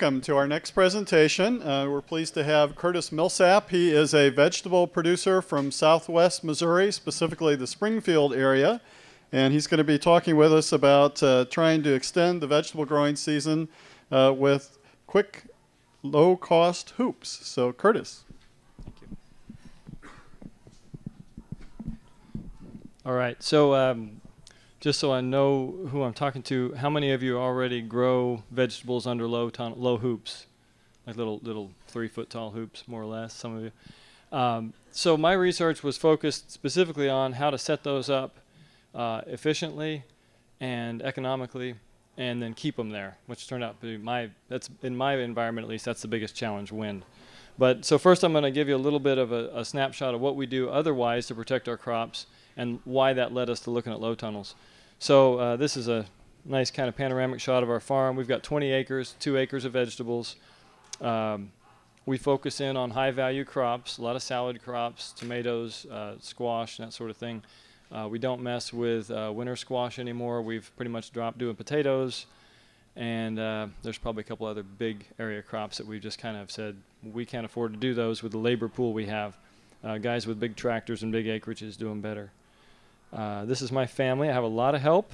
welcome to our next presentation. Uh, we're pleased to have Curtis Millsap. He is a vegetable producer from southwest Missouri, specifically the Springfield area. And he's going to be talking with us about uh, trying to extend the vegetable growing season uh, with quick, low cost hoops. So, Curtis. Thank you. All right. So, um, just so I know who I'm talking to, how many of you already grow vegetables under low low hoops, like little little three foot tall hoops, more or less? Some of you. Um, so my research was focused specifically on how to set those up uh, efficiently and economically, and then keep them there, which turned out to be my that's in my environment at least that's the biggest challenge, wind. But so first I'm going to give you a little bit of a, a snapshot of what we do otherwise to protect our crops and why that led us to looking at low tunnels. So uh, this is a nice kind of panoramic shot of our farm. We've got 20 acres, two acres of vegetables. Um, we focus in on high value crops, a lot of salad crops, tomatoes, uh, squash, and that sort of thing. Uh, we don't mess with uh, winter squash anymore. We've pretty much dropped doing potatoes. And uh, there's probably a couple other big area crops that we've just kind of said we can't afford to do those with the labor pool we have. Uh, guys with big tractors and big acreages doing better. Uh, this is my family. I have a lot of help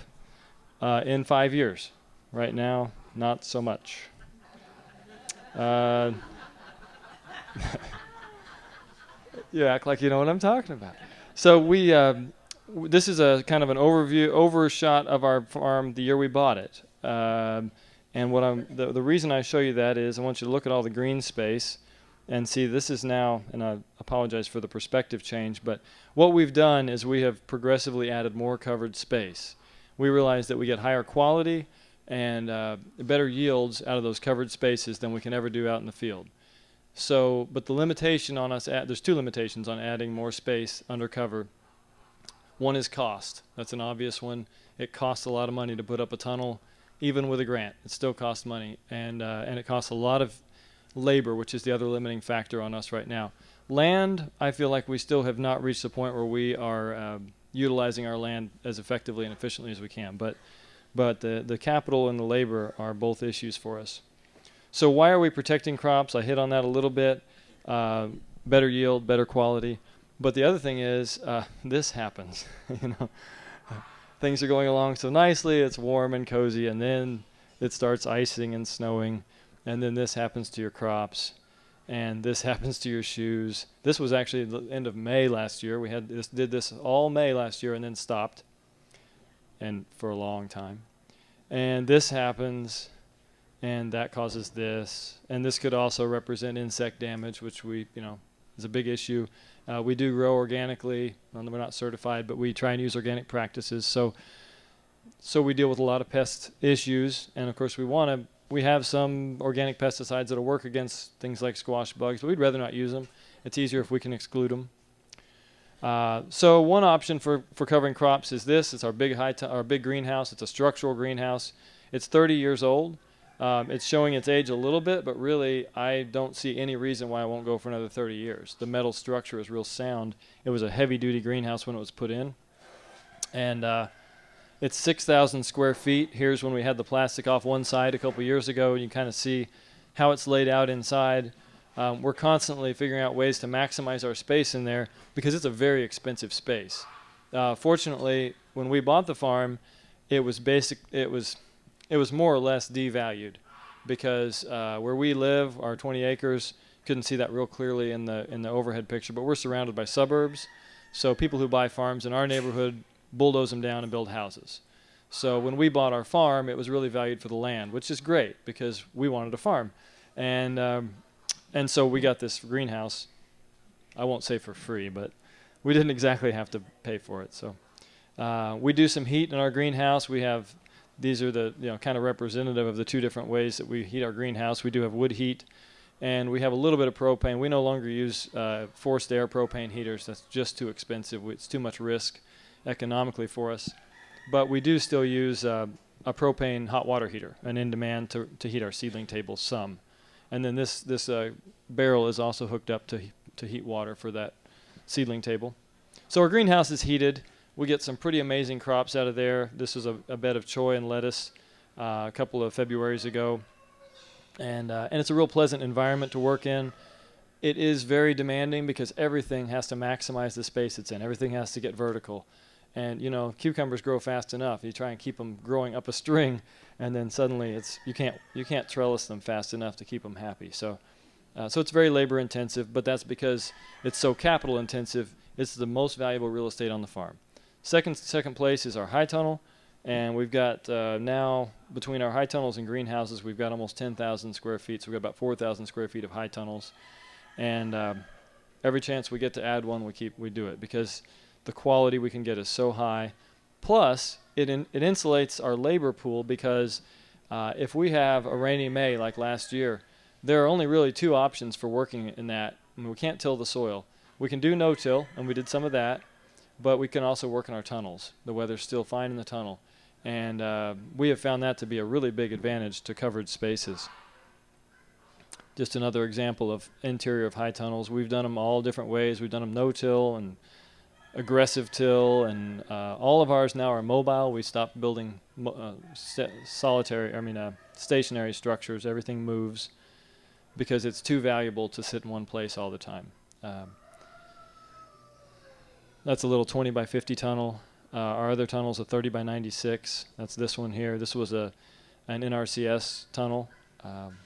uh, in five years. Right now, not so much. You act like you know what I'm talking about. So we, um, this is a kind of an overview, overshot of our farm the year we bought it. Um, and what I'm, the, the reason I show you that is I want you to look at all the green space and see this is now, and I apologize for the perspective change, but what we've done is we have progressively added more covered space. We realize that we get higher quality and uh, better yields out of those covered spaces than we can ever do out in the field. So, but the limitation on us, there's two limitations on adding more space under cover. One is cost. That's an obvious one. It costs a lot of money to put up a tunnel, even with a grant. It still costs money, and uh, and it costs a lot of labor, which is the other limiting factor on us right now. Land, I feel like we still have not reached the point where we are um, utilizing our land as effectively and efficiently as we can. But, but the, the capital and the labor are both issues for us. So why are we protecting crops? I hit on that a little bit. Uh, better yield, better quality. But the other thing is, uh, this happens. you know, things are going along so nicely. It's warm and cozy, and then it starts icing and snowing and then this happens to your crops and this happens to your shoes. This was actually the end of May last year. We had this did this all May last year and then stopped and for a long time. And this happens and that causes this. And this could also represent insect damage, which we, you know, is a big issue. Uh, we do grow organically. We're not certified, but we try and use organic practices. So, so we deal with a lot of pest issues, and of course we want to we have some organic pesticides that'll work against things like squash bugs, but we'd rather not use them. It's easier if we can exclude them. Uh, so one option for, for covering crops is this. It's our big high our big greenhouse. It's a structural greenhouse. It's 30 years old. Um, it's showing its age a little bit, but really I don't see any reason why I won't go for another 30 years. The metal structure is real sound. It was a heavy-duty greenhouse when it was put in, and uh, it's 6,000 square feet. Here's when we had the plastic off one side a couple years ago. And you kind of see how it's laid out inside. Um, we're constantly figuring out ways to maximize our space in there because it's a very expensive space. Uh, fortunately, when we bought the farm, it was basic. It was, it was more or less devalued, because uh, where we live, our 20 acres, couldn't see that real clearly in the in the overhead picture. But we're surrounded by suburbs, so people who buy farms in our neighborhood bulldoze them down and build houses. So when we bought our farm, it was really valued for the land, which is great because we wanted a farm, and um, and so we got this greenhouse. I won't say for free, but we didn't exactly have to pay for it. So uh, we do some heat in our greenhouse. We have these are the you know kind of representative of the two different ways that we heat our greenhouse. We do have wood heat, and we have a little bit of propane. We no longer use uh, forced air propane heaters. That's just too expensive. It's too much risk economically for us. But we do still use uh, a propane hot water heater, an in demand to, to heat our seedling tables some. And then this, this uh, barrel is also hooked up to, to heat water for that seedling table. So our greenhouse is heated. We get some pretty amazing crops out of there. This is a, a bed of choy and lettuce uh, a couple of Februarys ago. And, uh, and it's a real pleasant environment to work in. It is very demanding because everything has to maximize the space it's in. Everything has to get vertical. And you know, cucumbers grow fast enough. You try and keep them growing up a string, and then suddenly it's you can't you can't trellis them fast enough to keep them happy. So, uh, so it's very labor intensive, but that's because it's so capital intensive. It's the most valuable real estate on the farm. Second second place is our high tunnel, and we've got uh, now between our high tunnels and greenhouses, we've got almost 10,000 square feet. So we've got about 4,000 square feet of high tunnels, and um, every chance we get to add one, we keep we do it because the quality we can get is so high. Plus, it, in, it insulates our labor pool because uh, if we have a rainy May like last year, there are only really two options for working in that. I mean, we can't till the soil. We can do no-till, and we did some of that, but we can also work in our tunnels. The weather's still fine in the tunnel, and uh, we have found that to be a really big advantage to covered spaces. Just another example of interior of high tunnels. We've done them all different ways. We've done them no-till and aggressive till, and uh, all of ours now are mobile. We stopped building uh, solitary, I mean, uh, stationary structures. Everything moves because it's too valuable to sit in one place all the time. Um, that's a little 20 by 50 tunnel. Uh, our other tunnel is a 30 by 96. That's this one here. This was a an NRCS tunnel. Um,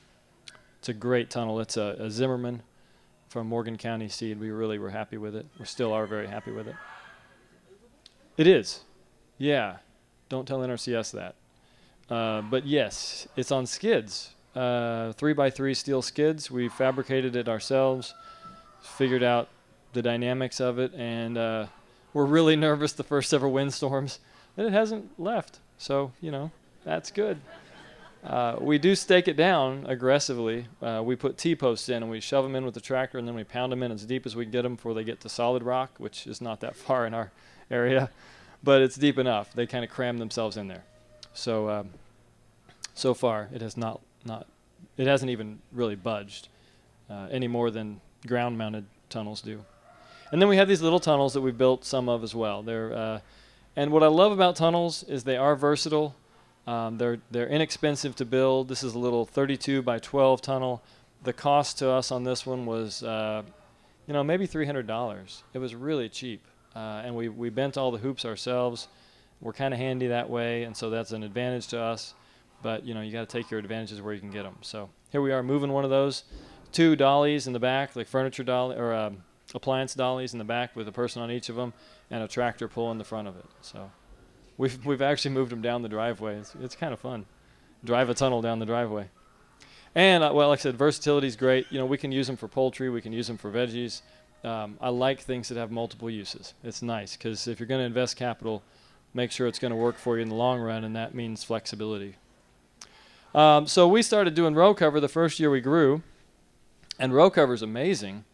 it's a great tunnel. It's a, a Zimmerman from Morgan County seed. We really were happy with it. We still are very happy with it. It is. Yeah. Don't tell NRCS that. Uh, but yes, it's on skids. Uh, three by three steel skids. We fabricated it ourselves, figured out the dynamics of it, and uh, we're really nervous the first several windstorms. And it hasn't left. So, you know, that's good. Uh, we do stake it down aggressively. Uh, we put T-posts in and we shove them in with the tractor and then we pound them in as deep as we can get them before they get to solid rock, which is not that far in our area, but it's deep enough. They kind of cram themselves in there. So, um, so far it has not, not, it hasn't even really budged uh, any more than ground-mounted tunnels do. And then we have these little tunnels that we've built some of as well. They're, uh, and what I love about tunnels is they are versatile. Um, they're they're inexpensive to build. This is a little 32 by 12 tunnel. The cost to us on this one was, uh, you know, maybe $300. It was really cheap, uh, and we we bent all the hoops ourselves. We're kind of handy that way, and so that's an advantage to us. But you know, you got to take your advantages where you can get them. So here we are moving one of those, two dollies in the back, like furniture dolly or um, appliance dollies in the back with a person on each of them, and a tractor pull in the front of it. So We've we've actually moved them down the driveway. It's it's kind of fun. Drive a tunnel down the driveway. And uh, well, like I said, versatility is great. You know, we can use them for poultry. We can use them for veggies. Um, I like things that have multiple uses. It's nice because if you're going to invest capital, make sure it's going to work for you in the long run, and that means flexibility. Um, so we started doing row cover the first year we grew, and row cover is amazing.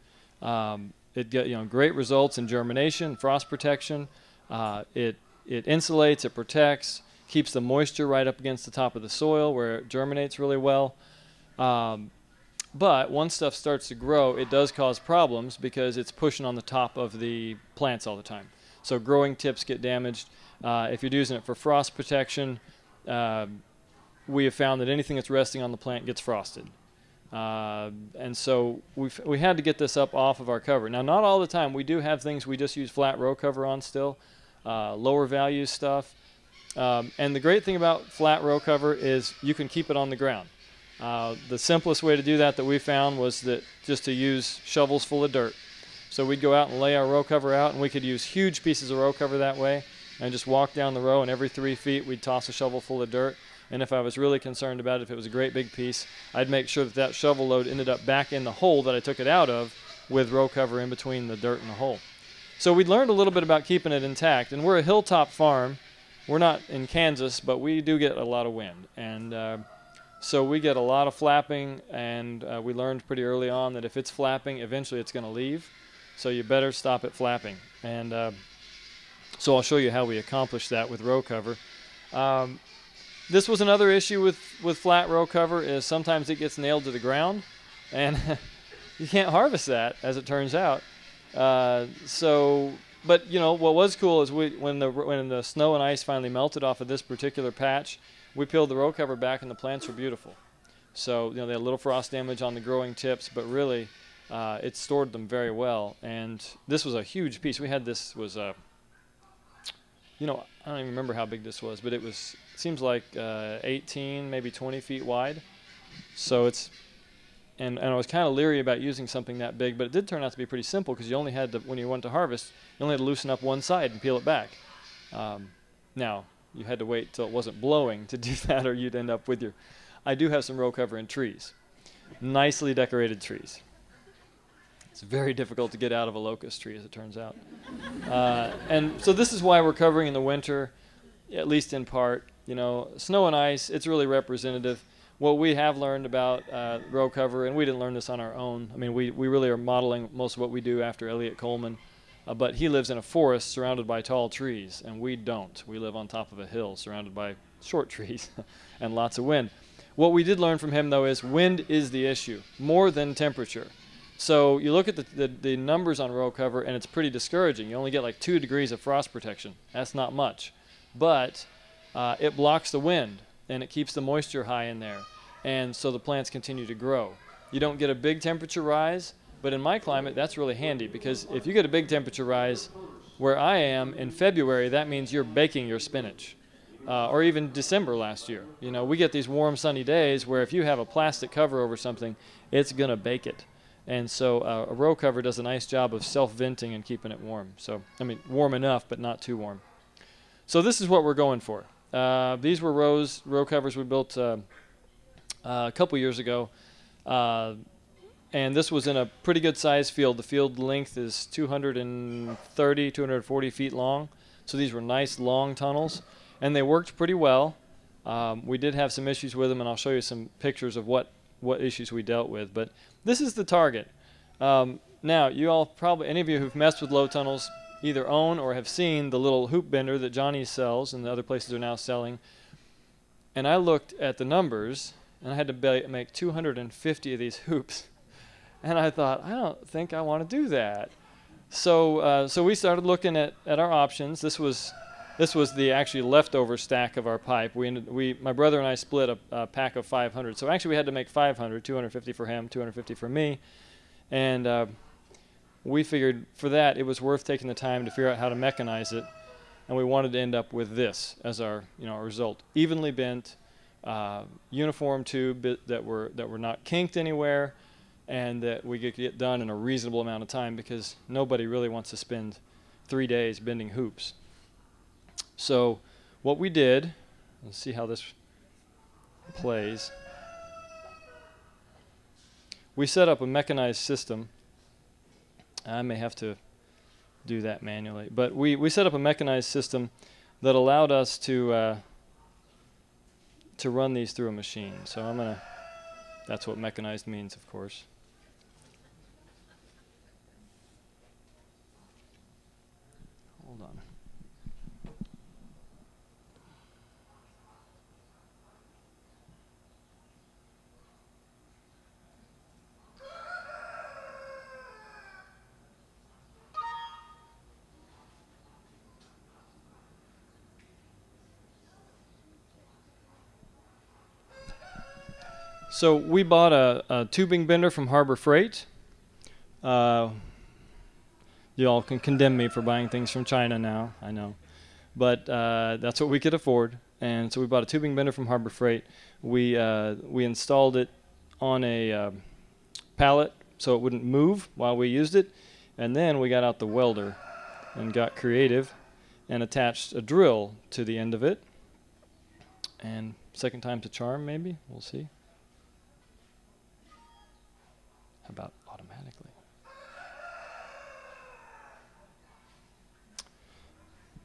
Um, it get you know great results in germination, frost protection. Uh, it it insulates, it protects, keeps the moisture right up against the top of the soil where it germinates really well. Um, but once stuff starts to grow, it does cause problems because it's pushing on the top of the plants all the time. So growing tips get damaged. Uh, if you're using it for frost protection, uh, we have found that anything that's resting on the plant gets frosted. Uh, and so we we had to get this up off of our cover. Now, not all the time. We do have things we just use flat row cover on still uh, lower value stuff. Um, and the great thing about flat row cover is you can keep it on the ground. Uh, the simplest way to do that that we found was that just to use shovels full of dirt. So we'd go out and lay our row cover out, and we could use huge pieces of row cover that way, and just walk down the row, and every three feet we'd toss a shovel full of dirt. And if I was really concerned about it, if it was a great big piece, I'd make sure that that shovel load ended up back in the hole that I took it out of with row cover in between the dirt and the hole. So we learned a little bit about keeping it intact, and we're a hilltop farm. We're not in Kansas, but we do get a lot of wind, and uh, so we get a lot of flapping. And uh, we learned pretty early on that if it's flapping, eventually it's going to leave. So you better stop it flapping. And uh, so I'll show you how we accomplish that with row cover. Um, this was another issue with with flat row cover is sometimes it gets nailed to the ground, and you can't harvest that as it turns out. Uh, so, but you know what was cool is we when the when the snow and ice finally melted off of this particular patch, we peeled the row cover back and the plants were beautiful. So you know they had a little frost damage on the growing tips, but really uh, it stored them very well. And this was a huge piece. We had this was a you know, I don't even remember how big this was, but it was seems like uh, 18, maybe 20 feet wide. So it's, and, and I was kind of leery about using something that big, but it did turn out to be pretty simple because you only had to, when you went to harvest, you only had to loosen up one side and peel it back. Um, now, you had to wait till it wasn't blowing to do that, or you'd end up with your. I do have some row cover in trees, nicely decorated trees. It's very difficult to get out of a locust tree, as it turns out. Uh, and so this is why we're covering in the winter, at least in part. You know, snow and ice, it's really representative. What we have learned about uh, row cover, and we didn't learn this on our own. I mean, we, we really are modeling most of what we do after Eliot Coleman. Uh, but he lives in a forest surrounded by tall trees, and we don't. We live on top of a hill surrounded by short trees and lots of wind. What we did learn from him, though, is wind is the issue more than temperature. So you look at the, the, the, numbers on row cover, and it's pretty discouraging. You only get like two degrees of frost protection. That's not much. But uh, it blocks the wind, and it keeps the moisture high in there. And so the plants continue to grow. You don't get a big temperature rise, but in my climate, that's really handy because if you get a big temperature rise where I am in February, that means you're baking your spinach. Uh, or even December last year. You know, we get these warm, sunny days where if you have a plastic cover over something, it's going to bake it. And so uh, a row cover does a nice job of self-venting and keeping it warm. So, I mean, warm enough, but not too warm. So this is what we're going for. Uh, these were rows, row covers we built uh, uh a couple years ago. Uh, and this was in a pretty good sized field. The field length is 230, 240 feet long. So these were nice long tunnels. And they worked pretty well. Um, we did have some issues with them, and I'll show you some pictures of what, what issues we dealt with. But this is the target. Um, now, you all probably, any of you who've messed with low tunnels, either own or have seen the little hoop bender that Johnny sells and the other places are now selling. And I looked at the numbers, and I had to make 250 of these hoops. And I thought, I don't think I want to do that. So, uh, so we started looking at, at our options. This was this was the actually leftover stack of our pipe. We, ended, we my brother and I split a, a, pack of 500. So actually we had to make 500, 250 for him, 250 for me, and uh, we figured for that it was worth taking the time to figure out how to mechanize it, and we wanted to end up with this as our you know our result: evenly bent, uh, uniform tube that were that were not kinked anywhere, and that we could get done in a reasonable amount of time because nobody really wants to spend three days bending hoops. So what we did, let's see how this plays. We set up a mechanized system. I may have to do that manually, but we, we set up a mechanized system that allowed us to uh, to run these through a machine. So I'm gonna. That's what mechanized means, of course. So we bought a, a tubing bender from Harbor Freight. Uh, you all can condemn me for buying things from China now, I know. But uh, that's what we could afford. And so we bought a tubing bender from Harbor Freight. We, uh, we installed it on a uh, pallet so it wouldn't move while we used it. And then we got out the welder and got creative and attached a drill to the end of it. And second time's a charm, maybe? We'll see. About automatically.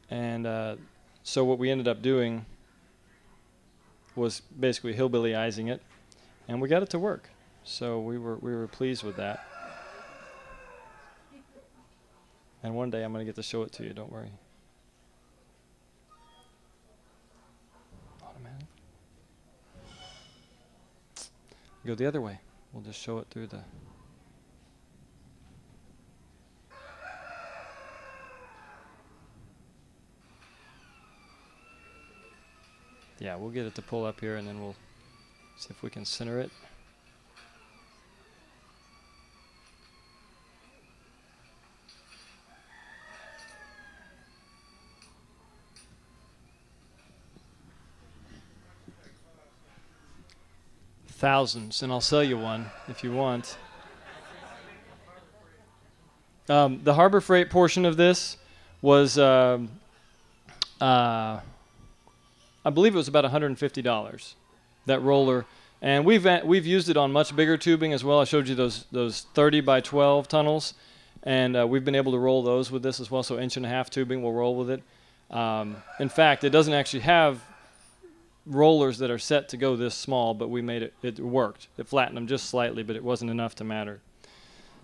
And uh, so what we ended up doing was basically hillbillyizing it, and we got it to work. So we were we were pleased with that. And one day I'm going to get to show it to you. Don't worry. Automatic. go the other way. We'll just show it through the. Yeah, we'll get it to pull up here and then we'll see if we can center it. Thousands, and I'll sell you one if you want. Um, the Harbor Freight portion of this was, um, uh, I believe it was about $150. That roller, and we've we've used it on much bigger tubing as well. I showed you those those 30 by 12 tunnels, and uh, we've been able to roll those with this as well. So inch and a half tubing we'll roll with it. Um, in fact, it doesn't actually have rollers that are set to go this small, but we made it. It worked. It flattened them just slightly, but it wasn't enough to matter.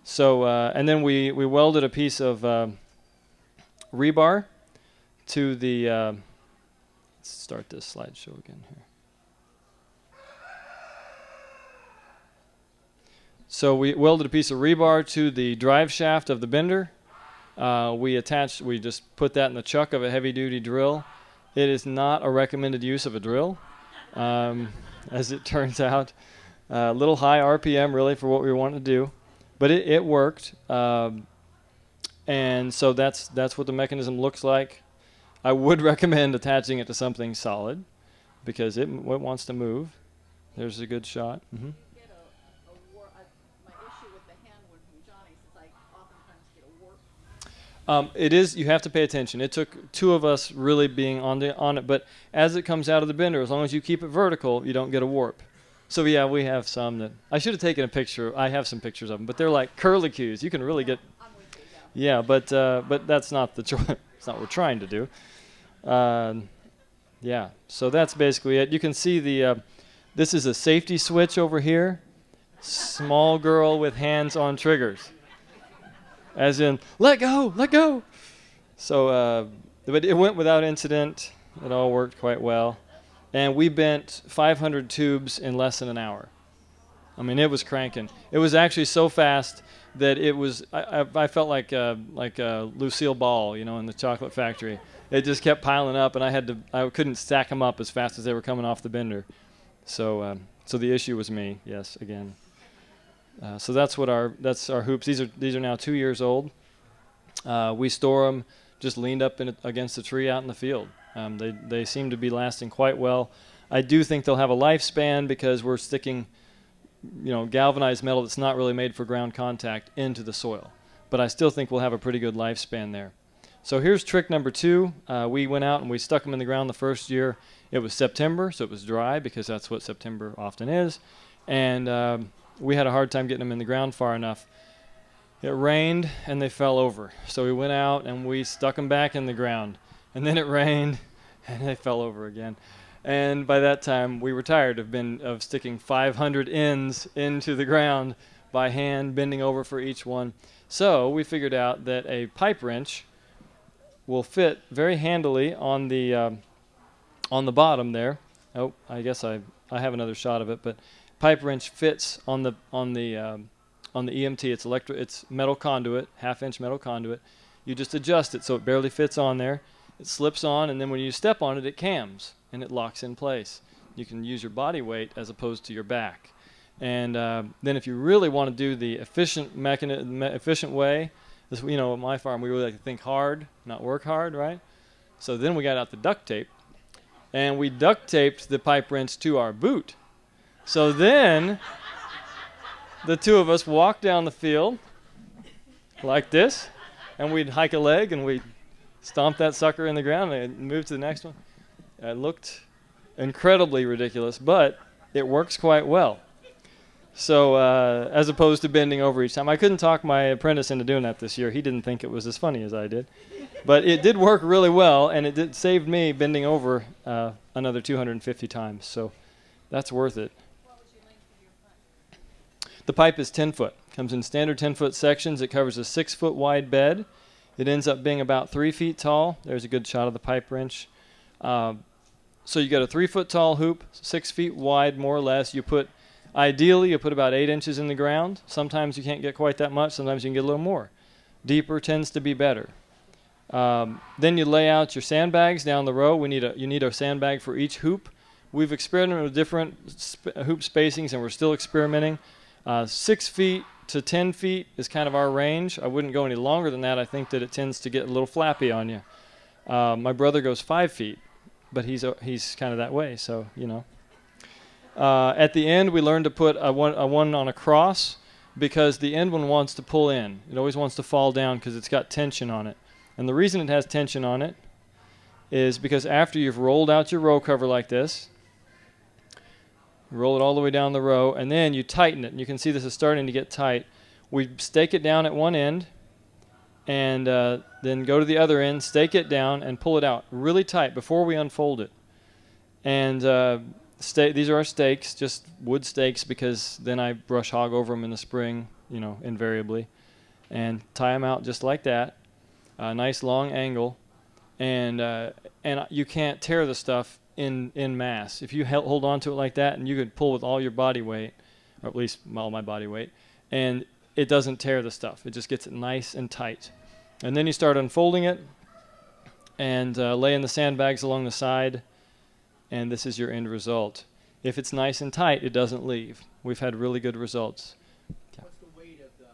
So uh, and then we we welded a piece of uh, rebar to the. Uh, let's start this slideshow again here. So we welded a piece of rebar to the drive shaft of the bender. Uh, we attached. We just put that in the chuck of a heavy-duty drill. It is not a recommended use of a drill, um, as it turns out. A little high RPM really for what we want to do, but it, it worked. Um, and so that's that's what the mechanism looks like. I would recommend attaching it to something solid because it, it wants to move. There's a good shot. hmm get a, a war, I, my issue with the hand one from Johnny is I oftentimes get a warp. Um, it is. You have to pay attention. It took two of us really being on the on it, but as it comes out of the bender, as long as you keep it vertical, you don't get a warp. So yeah, we have some that I should have taken a picture. I have some pictures of them, but they're like curlicues. You can really get. Yeah, but uh, but that's not the choice. it's not what we're trying to do. Um yeah, so that's basically it. You can see the. Uh, this is a safety switch over here. Small girl with hands on triggers as in let go, let go. So, uh, but it went without incident. It all worked quite well, and we bent 500 tubes in less than an hour. I mean, it was cranking. It was actually so fast that it was. I, I, felt like uh, like uh, Lucille Ball, you know, in the chocolate factory. It just kept piling up, and I had to. I couldn't stack them up as fast as they were coming off the bender. So, um, so the issue was me. Yes, again. Uh, so that's what our that's our hoops. These are these are now two years old. Uh, we store them just leaned up in, against a tree out in the field. Um, they they seem to be lasting quite well. I do think they'll have a lifespan because we're sticking, you know, galvanized metal that's not really made for ground contact into the soil. But I still think we'll have a pretty good lifespan there. So here's trick number two. Uh, we went out and we stuck them in the ground the first year. It was September, so it was dry because that's what September often is, and um, we had a hard time getting them in the ground far enough. It rained and they fell over. So we went out and we stuck them back in the ground. And then it rained and they fell over again. And by that time we were tired of been of sticking 500 ends into the ground by hand bending over for each one. So we figured out that a pipe wrench will fit very handily on the um, on the bottom there. Oh, I guess I I have another shot of it, but pipe wrench fits on the on the um, on the EMT. It's electro. It's metal conduit, half inch metal conduit. You just adjust it so it barely fits on there. It slips on, and then when you step on it, it cams and it locks in place. You can use your body weight as opposed to your back. And uh, then if you really want to do the efficient mechani- efficient way, this you know at my farm we really like to think hard, not work hard, right? So then we got out the duct tape, and we duct taped the pipe wrench to our boot. So then the two of us walked down the field like this, and we'd hike a leg and we'd stomp that sucker in the ground and move to the next one. It looked incredibly ridiculous, but it works quite well. So, uh, as opposed to bending over each time, I couldn't talk my apprentice into doing that this year. He didn't think it was as funny as I did, but it did work really well, and it did saved me bending over uh, another 250 times. So, that's worth it. The pipe is 10 foot. Comes in standard 10 foot sections. It covers a six foot wide bed. It ends up being about three feet tall. There's a good shot of the pipe wrench. Um, so you got a three foot tall hoop, six feet wide more or less. You put Ideally, you put about eight inches in the ground. Sometimes you can't get quite that much. Sometimes you can get a little more. Deeper tends to be better. Um, then you lay out your sandbags down the row. We need a you need a sandbag for each hoop. We've experimented with different sp- hoop spacings, and we're still experimenting. Uh, six feet to ten feet is kind of our range. I wouldn't go any longer than that. I think that it tends to get a little flappy on you. Uh, my brother goes five feet, but he's uh, he's kind of that way. So you know. Uh, at the end, we learn to put a one, a one on a cross because the end one wants to pull in. It always wants to fall down because it's got tension on it. And the reason it has tension on it is because after you've rolled out your row cover like this, roll it all the way down the row, and then you tighten it. And you can see this is starting to get tight. We stake it down at one end, and uh, then go to the other end, stake it down, and pull it out really tight before we unfold it. And uh, these are our stakes, just wood stakes, because then I brush hog over them in the spring, you know, invariably, and tie them out just like that, a nice long angle, and uh, and you can't tear the stuff in in mass. If you hold on to it like that, and you could pull with all your body weight, or at least all my body weight, and it doesn't tear the stuff. It just gets it nice and tight. And then you start unfolding it and uh, laying the sandbags along the side, and this is your end result. If it's nice and tight, it doesn't leave. We've had really good results. What's the weight of the?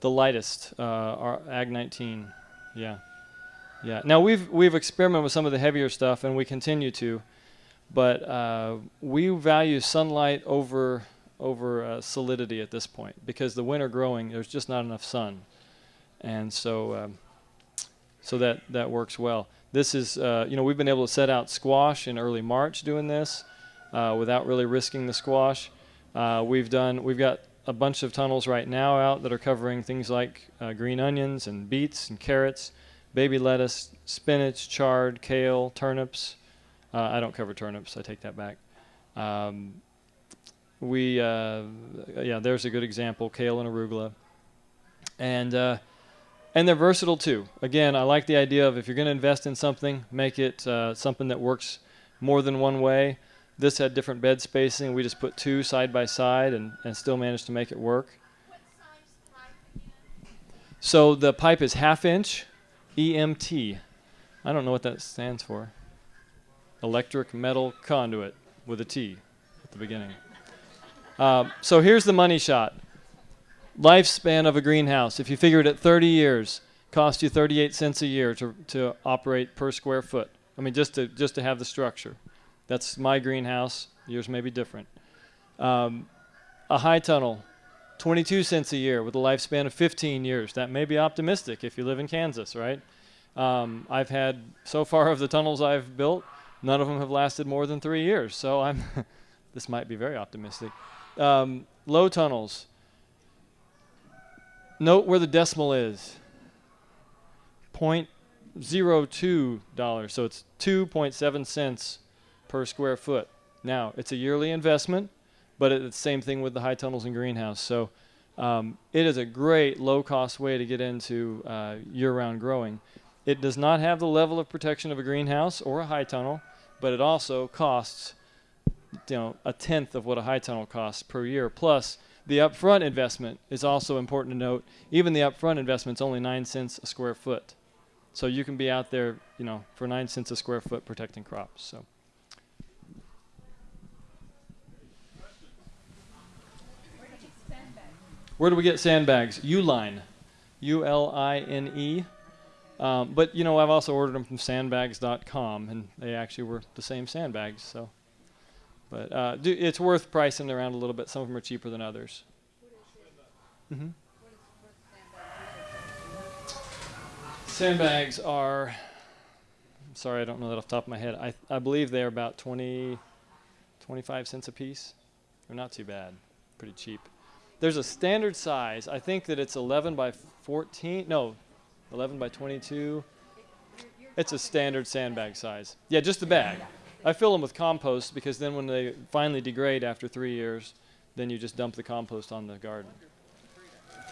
The lightest, uh, our Ag 19, yeah, yeah. Now we've we've experimented with some of the heavier stuff, and we continue to, but uh, we value sunlight over over uh, solidity at this point because the winter growing, there's just not enough sun, and so um, so that that works well. This is uh, you know we've been able to set out squash in early March doing this uh, without really risking the squash. Uh, we've done we've got a bunch of tunnels right now out that are covering things like uh, green onions and beets and carrots, baby lettuce, spinach, chard, kale, turnips. Uh, I don't cover turnips. I take that back. Um, we uh, yeah, there's a good example: kale and arugula, and uh, and they're versatile too. Again, I like the idea of if you're going to invest in something, make it uh, something that works more than one way. This had different bed spacing. We just put two side by side and, and still managed to make it work. So the pipe is half inch EMT. I don't know what that stands for. Electric metal conduit with a T at the beginning. Uh, so here's the money shot. Lifespan of a greenhouse, if you figure it at 30 years, cost you 38 cents a year to, to operate per square foot. I mean, just to, just to have the structure. That's my greenhouse. Yours may be different. Um, a high tunnel, 22 cents a year with a lifespan of 15 years. That may be optimistic if you live in Kansas, right? Um, I've had so far of the tunnels I've built, none of them have lasted more than three years. So I'm this might be very optimistic. Um, low tunnels. Note where the decimal is. Point zero two dollars. So it's 2.7 cents per square foot. Now it's a yearly investment, but it's the same thing with the high tunnels and greenhouse. So um, it is a great low-cost way to get into uh, year-round growing. It does not have the level of protection of a greenhouse or a high tunnel, but it also costs you know a tenth of what a high tunnel costs per year. Plus, the upfront investment is also important to note. Even the upfront investment is only nine cents a square foot, so you can be out there, you know, for nine cents a square foot protecting crops. So. Where do we get sandbags? Uline, U-L-I-N-E. Um, but you know, I've also ordered them from sandbags.com, and they actually were the same sandbags. So, but uh, do, it's worth pricing around a little bit. Some of them are cheaper than others. hmm Sandbags are. I'm sorry, I don't know that off the top of my head. I I believe they're about 20, 25 cents a piece. They're not too bad. Pretty cheap. There's a standard size. I think that it's 11 by 14. No, 11 by 22. It's a standard sandbag size. Yeah, just the bag. I fill them with compost because then when they finally degrade after three years, then you just dump the compost on the garden.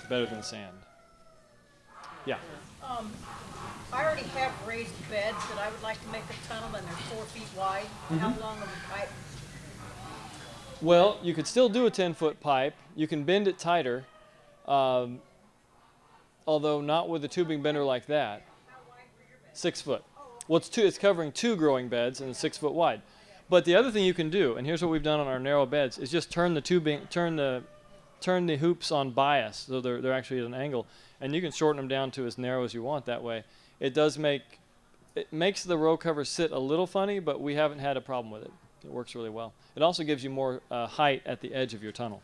Better than sand. Yeah. Um, I already have raised beds that I would like to make a tunnel and they're four feet wide. How long of a pipe? Well, you could still do a 10 foot pipe. You can bend it tighter, um, although not with a tubing bender like that. Six foot. Well, it's, two, it's covering two growing beds and it's six foot wide. But the other thing you can do, and here's what we've done on our narrow beds, is just turn the tubing, turn the, turn the hoops on bias, so they're, they're actually at an angle, and you can shorten them down to as narrow as you want that way. It does make, it makes the row cover sit a little funny, but we haven't had a problem with it. It works really well. It also gives you more uh, height at the edge of your tunnel.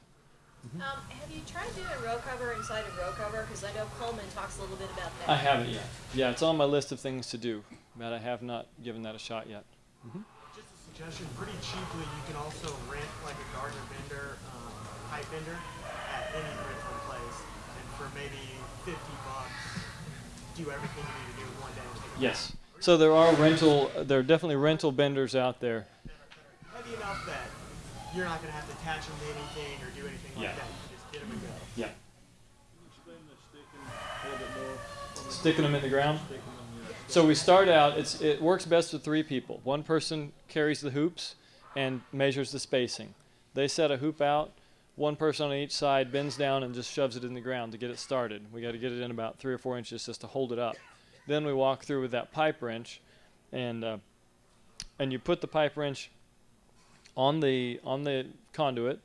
Um, have you tried doing a row cover inside of row cover? Because I know Coleman talks a little bit about that. I haven't yet. Yeah, it's on my list of things to do, but I have not given that a shot yet. Just a suggestion, pretty cheaply, you can also rent like a Gardner bender, um, pipe bender at any rental place, and for maybe fifty bucks, do everything you need to do in one day. and Yes. So there are rental, there are definitely rental benders out there. Heavy enough that you're not gonna have to attach them to anything or do anything Yeah. like that. You can just get them and go. Yeah. Sticking them in the ground. So we start out. It works best with three people. One person carries the hoops and measures the spacing. They set a hoop out. One person on each side bends down and just shoves it in the ground to get it started. We got to get it in about three or four inches just to hold it up. Then we walk through with that pipe wrench, and uh, and you put the pipe wrench on the on the conduit,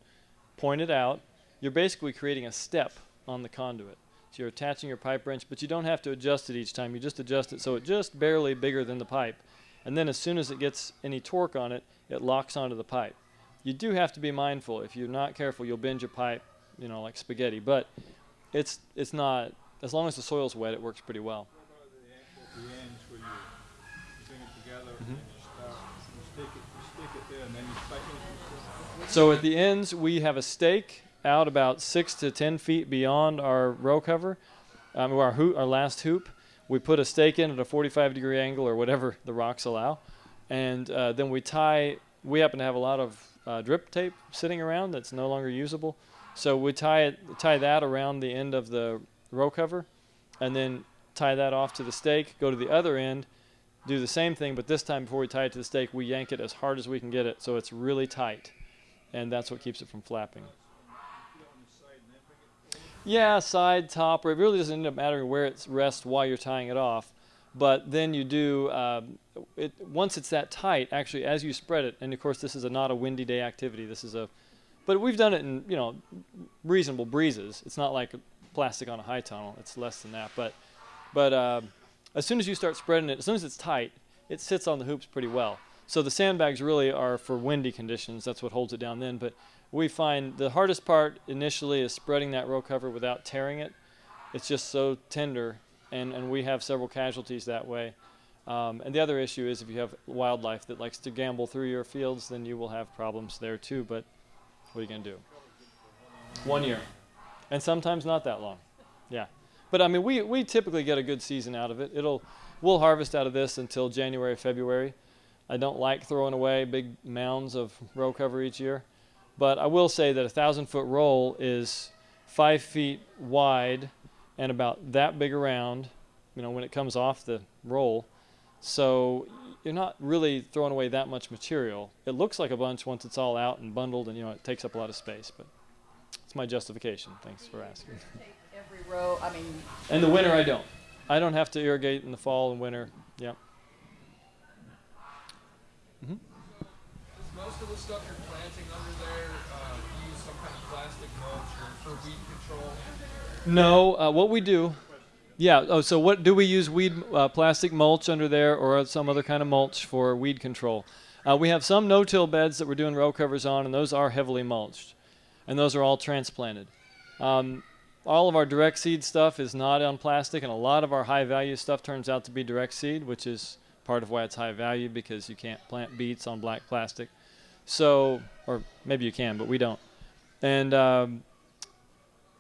point it out. You're basically creating a step on the conduit. So you're attaching your pipe wrench, but you don't have to adjust it each time. You just adjust it so it just barely bigger than the pipe. And then as soon as it gets any torque on it, it locks onto the pipe. You do have to be mindful. If you're not careful, you'll bend your pipe, you know, like spaghetti. But it's it's not as long as the soil's wet, it works pretty well. the ends where you bring it together and mm-hmm. you start, you stick it, you stick it there and then you tighten it. So at the ends, we have a stake out about six to ten feet beyond our row cover, um, our, hoop, our last hoop. We put a stake in at a 45 degree angle or whatever the rocks allow, and uh, then we tie. We happen to have a lot of uh, drip tape sitting around that's no longer usable, so we tie it, tie that around the end of the row cover, and then tie that off to the stake. Go to the other end, do the same thing, but this time before we tie it to the stake, we yank it as hard as we can get it so it's really tight, and that's what keeps it from flapping. Yeah, side, top, or it really doesn't end up mattering where it rests while you're tying it off. But then you do um, it once it's that tight. Actually, as you spread it, and of course this is a not a windy day activity. This is a, but we've done it in you know reasonable breezes. It's not like plastic on a high tunnel. It's less than that. But but uh, as soon as you start spreading it, as soon as it's tight, it sits on the hoops pretty well. So the sandbags really are for windy conditions. That's what holds it down then. But we find the hardest part initially is spreading that row cover without tearing it. It's just so tender, and, and we have several casualties that way. Um, and the other issue is if you have wildlife that likes to gambol through your fields, then you will have problems there too. But what are you going to do? One year. And sometimes not that long. Yeah. But I mean, we, we typically get a good season out of it. It'll, we'll harvest out of this until January, February. I don't like throwing away big mounds of row cover each year. But I will say that a thousand foot roll is five feet wide and about that big around, you know, when it comes off the roll. So you're not really throwing away that much material. It looks like a bunch once it's all out and bundled, and you know, it takes up a lot of space. But it's my justification. Thanks for asking. Take every row, I mean, In the winter, I don't. I don't have to irrigate in the fall and winter. Yep. Is most of the stuff you're planting under there uh, use some kind of plastic mulch or for weed control? No, uh, what we do, yeah. Oh, so what do we use? Weed uh, plastic mulch under there, or some other kind of mulch for weed control? Uh, we have some no-till beds that we're doing row covers on, and those are heavily mulched, and those are all transplanted. Um, all of our direct seed stuff is not on plastic, and a lot of our high-value stuff turns out to be direct seed, which is part of why it's high value because you can't plant beets on black plastic. So, or maybe you can, but we don't. And um,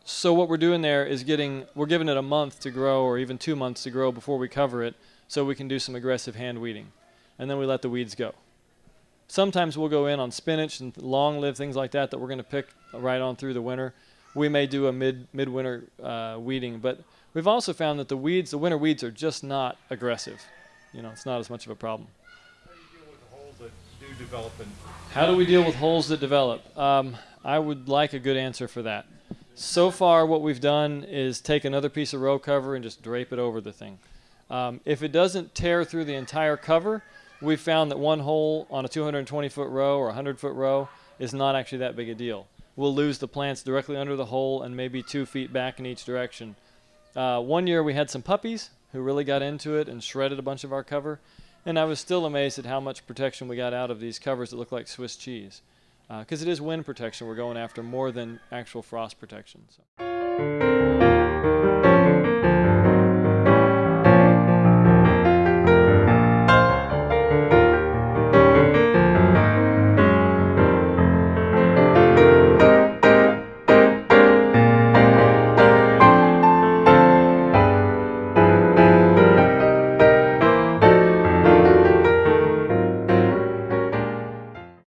so what we're doing there is getting we're giving it a month to grow or even two months to grow before we cover it so we can do some aggressive hand weeding and then we let the weeds go sometimes we'll go in on spinach and long lived things like that that we're going to pick right on through the winter we may do a mid midwinter uh, weeding but we've also found that the weeds the winter weeds are just not aggressive you know it's not as much of a problem How do you deal with holes that do developing? How do we deal with holes that develop? Um, I would like a good answer for that. So far, what we've done is take another piece of row cover and just drape it over the thing. Um, if it doesn't tear through the entire cover, we've found that one hole on a 220 foot row or 100 foot row is not actually that big a deal. We'll lose the plants directly under the hole and maybe two feet back in each direction. Uh, one year we had some puppies who really got into it and shredded a bunch of our cover, and I was still amazed at how much protection we got out of these covers that look like Swiss cheese. Uh, because it is wind protection we're going after more than actual frost protection. So.